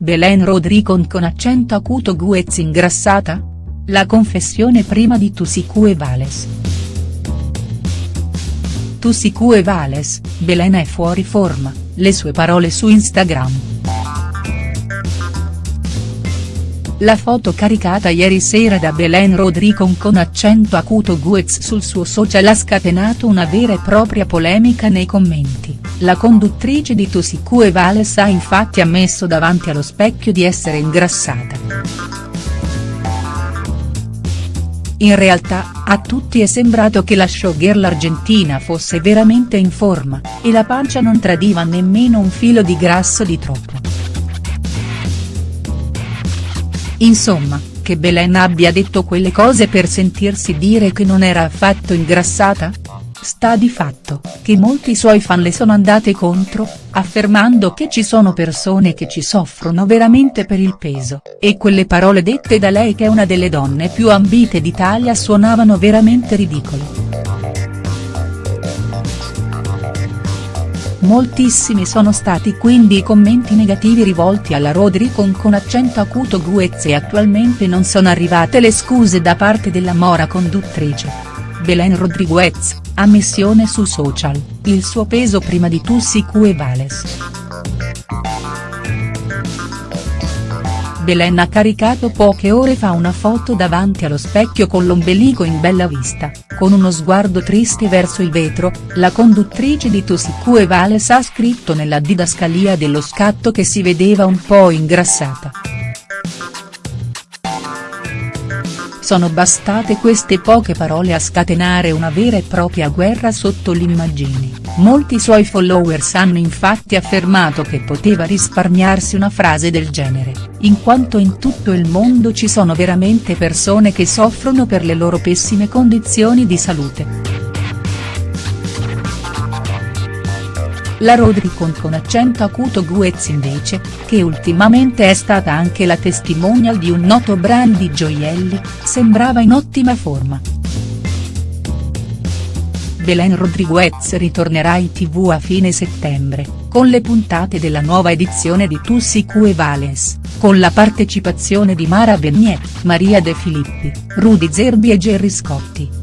Belen Rodricon con accento acuto Guez ingrassata? La confessione prima di Tusicu e Vales. Tusicu e Vales, Belen è fuori forma, le sue parole su Instagram. La foto caricata ieri sera da Belen Rodricon con accento acuto Guez sul suo social ha scatenato una vera e propria polemica nei commenti, la conduttrice di Tusicu e Vales ha infatti ammesso davanti allo specchio di essere ingrassata. In realtà, a tutti è sembrato che la showgirl argentina fosse veramente in forma, e la pancia non tradiva nemmeno un filo di grasso di troppo. Insomma, che Belen abbia detto quelle cose per sentirsi dire che non era affatto ingrassata? Sta di fatto, che molti suoi fan le sono andate contro, affermando che ci sono persone che ci soffrono veramente per il peso, e quelle parole dette da lei che è una delle donne più ambite d'Italia suonavano veramente ridicole. Moltissimi sono stati quindi i commenti negativi rivolti alla Rodricon con accento acuto Guez e attualmente non sono arrivate le scuse da parte della mora conduttrice. Belen Rodriguez, ammissione su social, il suo peso prima di Tussi e Vales. Belen ha caricato poche ore fa una foto davanti allo specchio con l'ombelico in bella vista, con uno sguardo triste verso il vetro, la conduttrice di Tusicu e Vales ha scritto nella didascalia dello scatto che si vedeva un po' ingrassata. Sono bastate queste poche parole a scatenare una vera e propria guerra sotto l'immagine, molti suoi followers hanno infatti affermato che poteva risparmiarsi una frase del genere, in quanto in tutto il mondo ci sono veramente persone che soffrono per le loro pessime condizioni di salute. La Rodricon con accento acuto Guez invece, che ultimamente è stata anche la testimonial di un noto brand di gioielli, sembrava in ottima forma. Belen Rodriguez ritornerà in tv a fine settembre, con le puntate della nuova edizione di Tussi e Vales, con la partecipazione di Mara Venier, Maria De Filippi, Rudy Zerbi e Gerry Scotti.